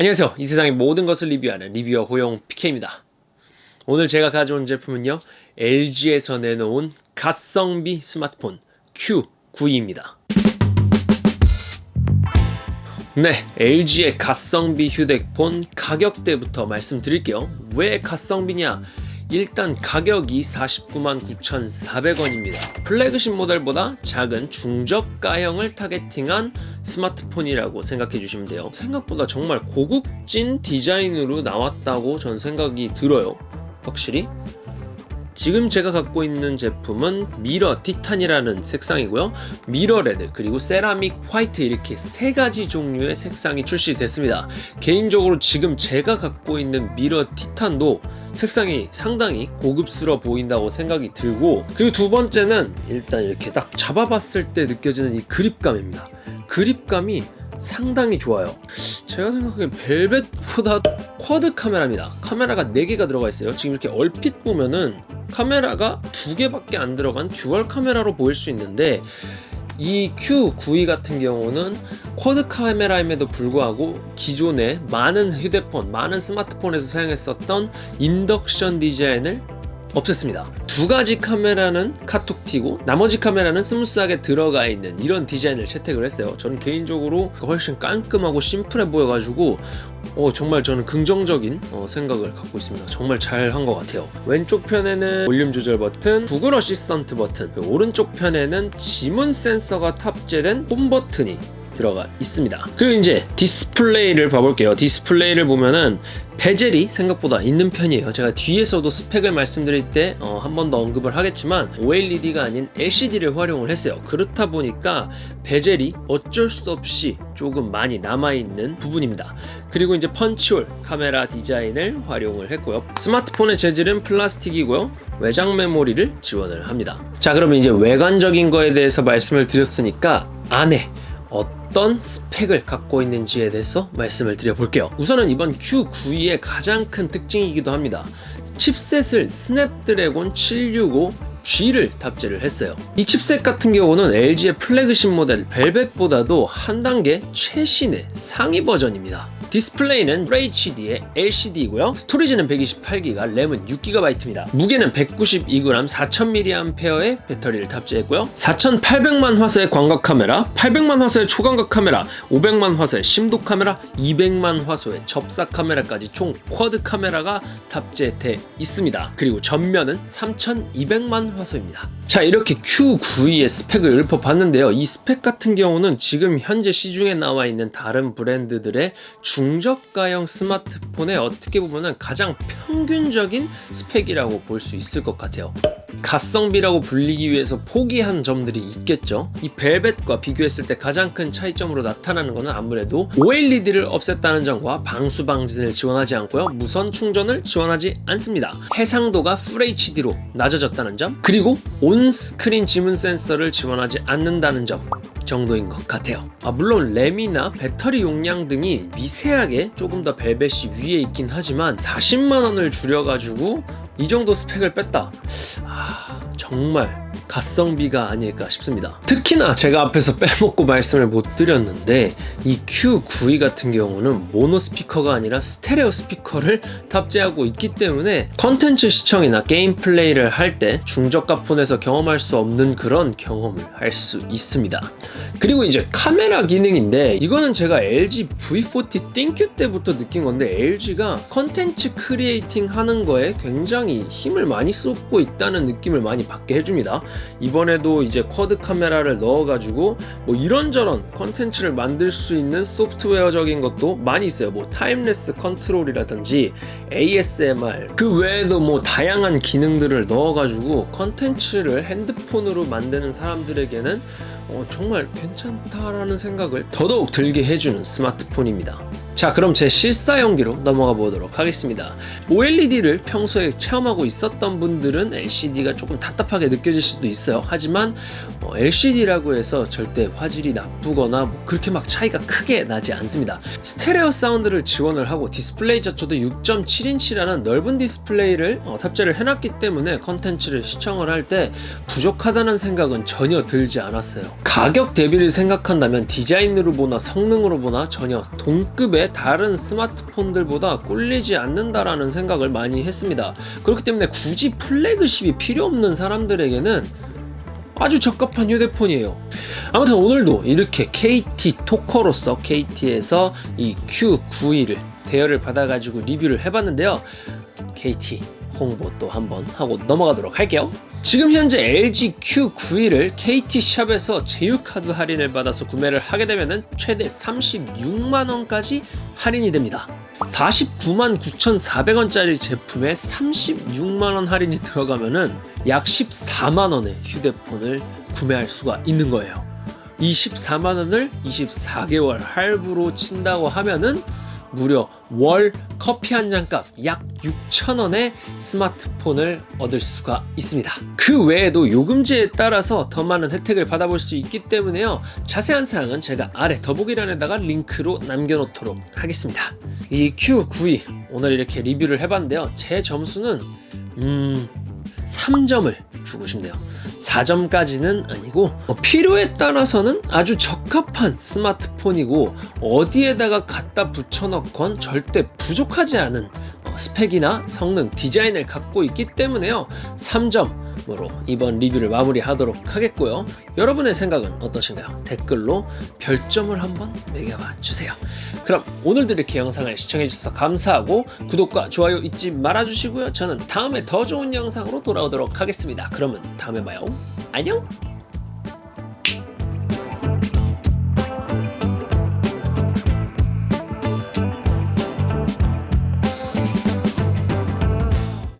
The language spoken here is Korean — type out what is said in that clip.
안녕하세요. 이 세상의 모든 것을 리뷰하는 reviewer 호용 PK입니다. 오늘 제가 가져온 제품은요 LG에서 내놓은 가성비 스마트폰 Q92입니다. 네 LG의 가성비 휴대폰 가격대부터 말씀드릴게요. 왜 가성비냐 일단 가격이 49만 9,400원입니다. 플래그십 모델보다 작은 중저가형을 targeting한 스마트폰이라고 생각해 주시면 돼요. 생각보다 정말 고급진 디자인으로 나왔다고 전 생각이 들어요. 확실히 지금 제가 갖고 있는 제품은 미러 티탄이라는 색상이고요 미러 레드 그리고 세라믹 화이트 이렇게 세 가지 종류의 색상이 출시됐습니다 개인적으로 지금 제가 갖고 있는 미러 티탄도 색상이 상당히 고급스러워 보인다고 생각이 들고 그리고 두 번째는 일단 이렇게 딱 잡아봤을 때 느껴지는 이 그립감입니다. 그립감이 상당히 좋아요. 제가 생각하기엔 벨벳보다 quad 카메라입니다. 카메라가 4개가 들어가 있어요. 지금 이렇게 얼핏 보면은 카메라가 두 개밖에 안 들어간 dual 카메라로 보일 수 있는데 이 Q92 같은 경우는 quad 카메라임에도 불구하고 기존에 많은 휴대폰, 많은 스마트폰에서 사용했었던 인덕션 디자인을 없앴습니다 두 가지 카메라는 카툭튀고 나머지 카메라는 smooth하게 들어가 있는 이런 디자인을 채택을 했어요. 저는 개인적으로 훨씬 깔끔하고 심플해 보여가지고 어, 정말 저는 긍정적인 어, 생각을 갖고 있습니다. 정말 잘 한 것 같아요. 왼쪽 편에는 볼륨 조절 버튼 구글 어시스턴트 버튼 오른쪽 편에는 지문 센서가 탑재된 홈 버튼이 들어가 있습니다. 그리고 이제 디스플레이를 봐볼게요. 디스플레이를 보면은 bezel이 생각보다 있는 편이에요. 제가 뒤에서도 스펙을 말씀드릴 때한번 더 언급을 하겠지만 OLED가 아닌 LCD를 활용을 했어요. 그렇다 보니까 bezel이 어쩔 수 없이 조금 많이 남아있는 부분입니다. 그리고 이제 punch hole 카메라 디자인을 활용을 했고요. 스마트폰의 재질은 플라스틱이고요. 외장 메모리를 지원을 합니다. 자 그러면 이제 외관적인 거에 대해서 말씀을 드렸으니까 안에 어떤 스펙을 갖고 있는지에 대해서 말씀을 드려볼게요. 우선은 이번 Q92의 가장 큰 특징이기도 합니다. chipset을 스냅드래곤 765 G를 탑재를 했어요. 이 칩셋 같은 경우는 LG의 플래그십 모델 벨벳보다도 한 단계 최신의 상위 버전입니다 디스플레이는 FHD의 LCD이고요. 스토리지는 128GB, 램은 6GB입니다. 무게는 192g 4000mAh의 배터리를 탑재했고요. 4800만 화소의 광각 카메라 800만 화소의 초광각 카메라 500만 화소의 심도 카메라 200만 화소의 접사 카메라까지 총 quad 카메라가 탑재되어 있습니다. 그리고 전면은 3200만 화소입니다. 자 이렇게 Q92의 스펙을 읊어봤는데요. 이 스펙 같은 경우는 지금 현재 시중에 나와 있는 다른 브랜드들의 중저가형 스마트폰에 어떻게 보면 가장 평균적인 스펙이라고 볼 수 있을 것 같아요. 가성비라고 불리기 위해서 포기한 점들이 있겠죠. 이 벨벳과 비교했을 때 가장 큰 차이점으로 나타나는 것은 아무래도 OLED를 없앴다는 점과 방수 방진을 지원하지 않고요. 무선 충전을 지원하지 않습니다. 해상도가 FHD로 낮아졌다는 점 그리고 온스크린 지문 센서를 지원하지 않는다는 점 정도인 것 같아요. 아, 물론 램이나 배터리 용량 등이 미세 하게 조금 더 벨벳이 위에 있긴 하지만 40만원을 줄여가지고 이 정도 스펙을 뺐다. 아 정말 가성비가 아닐까 싶습니다. 특히나 제가 앞에서 빼먹고 말씀을 못 드렸는데 이 Q92 같은 경우는 모노 스피커가 아니라 스테레오 스피커를 탑재하고 있기 때문에 컨텐츠 시청이나 게임 플레이를 할 때 중저가 폰에서 경험할 수 없는 그런 경험을 할 수 있습니다. 그리고 이제 카메라 기능인데 이거는 제가 LG V40 띵큐 때부터 느낀 건데 LG가 컨텐츠 creating 하는 거에 굉장히 힘을 많이 쏟고 있다는 느낌을 많이 받게 해줍니다. 이번에도 이제 quad 카메라를 넣어 가지고 뭐 이런저런 컨텐츠를 만들 수 있는 소프트웨어적인 것도 많이 있어요. 뭐 time-lapse control이라든지 ASMR 그 외에도 뭐 다양한 기능들을 넣어 가지고 컨텐츠를 핸드폰으로 만드는 사람들에게는 어, 정말 괜찮다라는 생각을 더더욱 들게 해주는 스마트폰입니다 자 그럼 제 실사용기로 넘어가 보도록 하겠습니다. OLED를 평소에 체험하고 있었던 분들은 LCD가 조금 답답하게 느껴질 수도 있어요. 하지만 어, LCD라고 해서 절대 화질이 나쁘거나 뭐 그렇게 막 차이가 크게 나지 않습니다. 스테레오 사운드를 지원을 하고 디스플레이 자체도 6.7인치라는 넓은 디스플레이를 어, 탑재를 해놨기 때문에 컨텐츠를 시청을 할 때 부족하다는 생각은 전혀 들지 않았어요. 가격 대비를 생각한다면 디자인으로 보나 성능으로 보나 전혀 동급의 게 다른 스마트폰들보다 꿀리지 않는다라는 생각을 많이 했습니다. 그렇기 때문에 굳이 플래그십이 필요 없는 사람들에게는 아주 적합한 휴대폰이에요. 아무튼 오늘도 이렇게 KT 토커로서 KT에서 이 Q92를 대여를 받아가지고 리뷰를 해봤는데요. KT 홍보 또 한번 하고 넘어가도록 할게요. 지금 현재 LG Q91을 KT 샵에서 제휴카드 할인을 받아서 구매를 하게 되면 최대 36만 원까지 할인이 됩니다. 49만 9,400원짜리 제품에 36만 원 할인이 들어가면 은 약 14만 원의 휴대폰을 구매할 수가 있는 거예요. 이 14만 원을 24개월 할부로 친다고 하면은 무려 월 커피 한 잔 값 약 6천 원의 스마트폰을 얻을 수가 있습니다. 그 외에도 요금제에 따라서 더 많은 혜택을 받아볼 수 있기 때문에요. 자세한 사항은 제가 아래 더보기란에다가 링크로 남겨놓도록 하겠습니다. 이 Q92 오늘 이렇게 리뷰를 해봤는데요. 제 점수는 음 3점을 주고 싶네요. 4점까지는 아니고 어, 필요에 따라서는 아주 적합한 스마트폰이고 어디에다가 갖다 붙여넣건 절대 부족하지 않은 어, 스펙이나 성능, 디자인을 갖고 있기 때문에요. 3점 으로 이번 리뷰를 마무리하도록 하겠고요. 여러분의 생각은 어떠신가요? 댓글로 별점을 한번 매겨봐 주세요. 그럼 오늘도 이렇게 영상을 시청해주셔서 감사하고 구독과 좋아요 잊지 말아주시고요. 저는 다음에 더 좋은 영상으로 돌아오도록 하겠습니다. 그러면 다음에 봐요. 안녕!